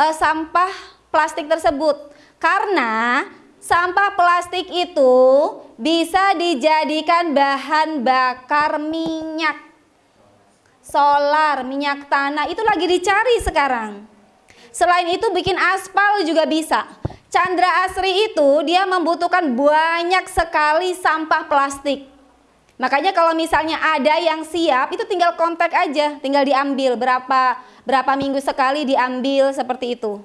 uh, sampah plastik tersebut. Karena sampah plastik itu bisa dijadikan bahan bakar minyak. Solar, minyak tanah itu lagi dicari sekarang. Selain itu bikin aspal juga bisa. Chandra Asri itu dia membutuhkan banyak sekali sampah plastik. Makanya kalau misalnya ada yang siap itu tinggal kontak aja tinggal diambil berapa berapa minggu sekali diambil seperti itu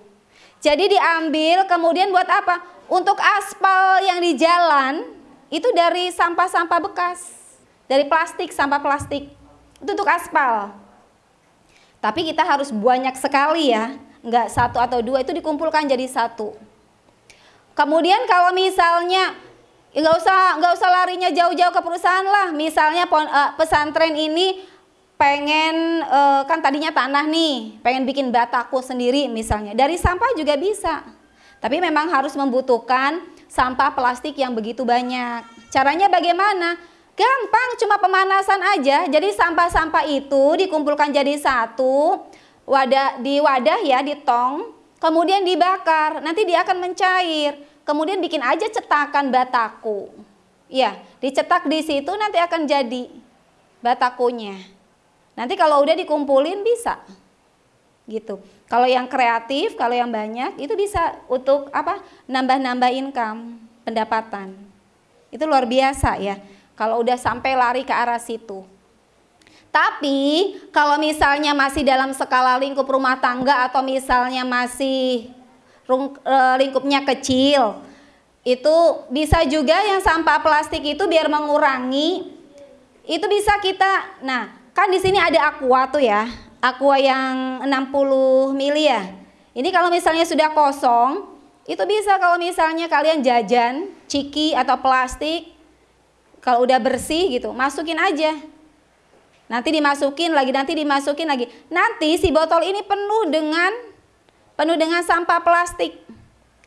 jadi diambil kemudian buat apa untuk aspal yang di jalan itu dari sampah-sampah bekas, dari plastik, sampah plastik. Itu untuk aspal. Tapi kita harus banyak sekali ya, nggak satu atau dua itu dikumpulkan jadi satu. Kemudian kalau misalnya nggak usah nggak usah larinya jauh-jauh ke perusahaan lah, misalnya eh, pesantren ini pengen eh, kan tadinya tanah nih, pengen bikin bataku sendiri misalnya, dari sampah juga bisa. Tapi memang harus membutuhkan sampah plastik yang begitu banyak. Caranya bagaimana? Gampang, cuma pemanasan aja. Jadi sampah-sampah itu dikumpulkan jadi satu, wadah di wadah ya, di tong, kemudian dibakar. Nanti dia akan mencair. Kemudian bikin aja cetakan bataku. Ya, dicetak di situ nanti akan jadi batakunya. Nanti kalau udah dikumpulin bisa gitu. Kalau yang kreatif, kalau yang banyak itu bisa untuk apa? nambah-nambah income, pendapatan. Itu luar biasa ya. Kalau udah sampai lari ke arah situ. Tapi kalau misalnya masih dalam skala lingkup rumah tangga atau misalnya masih e, lingkupnya kecil, itu bisa juga yang sampah plastik itu biar mengurangi itu bisa kita. Nah, kan di sini ada aqua tuh ya aqua yang 60 mili ya. Ini kalau misalnya sudah kosong, itu bisa kalau misalnya kalian jajan, ciki atau plastik, kalau udah bersih gitu, masukin aja. Nanti dimasukin lagi, nanti dimasukin lagi. Nanti si botol ini penuh dengan penuh dengan sampah plastik.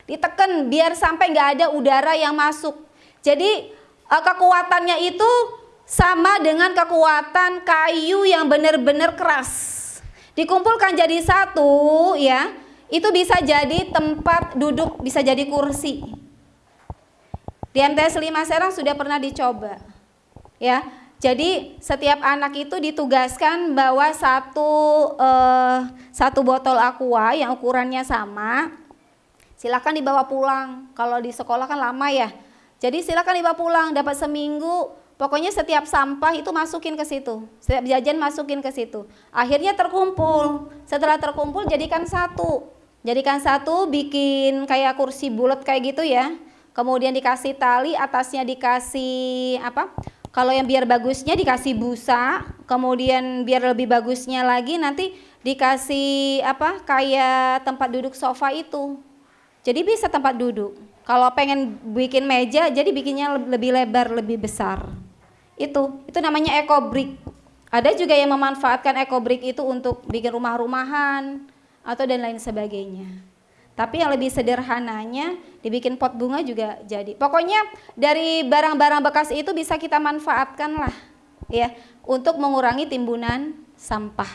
Ditekan biar sampai nggak ada udara yang masuk. Jadi eh, kekuatannya itu sama dengan kekuatan kayu yang benar-benar keras. Dikumpulkan jadi satu ya itu bisa jadi tempat duduk bisa jadi kursi. Di MTS 5 Serang sudah pernah dicoba ya. Jadi setiap anak itu ditugaskan bawa satu eh, satu botol aqua yang ukurannya sama. Silakan dibawa pulang. Kalau di sekolah kan lama ya. Jadi silakan dibawa pulang dapat seminggu Pokoknya setiap sampah itu masukin ke situ, setiap jajan masukin ke situ. Akhirnya terkumpul. Setelah terkumpul jadikan satu. Jadikan satu, bikin kayak kursi bulat kayak gitu ya. Kemudian dikasih tali, atasnya dikasih apa? Kalau yang biar bagusnya dikasih busa, kemudian biar lebih bagusnya lagi nanti dikasih apa? Kayak tempat duduk sofa itu. Jadi bisa tempat duduk. Kalau pengen bikin meja, jadi bikinnya lebih lebar, lebih besar itu itu namanya eco brick. Ada juga yang memanfaatkan eco brick itu untuk bikin rumah-rumahan atau dan lain sebagainya. Tapi yang lebih sederhananya dibikin pot bunga juga jadi. Pokoknya dari barang-barang bekas itu bisa kita manfaatkan lah ya untuk mengurangi timbunan sampah.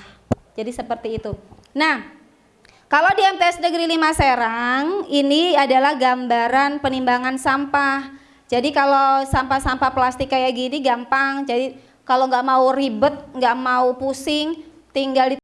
Jadi seperti itu. Nah kalau di MTS Negeri 5 Serang ini adalah gambaran penimbangan sampah jadi kalau sampah-sampah plastik kayak gini gampang. Jadi kalau nggak mau ribet, nggak mau pusing, tinggal di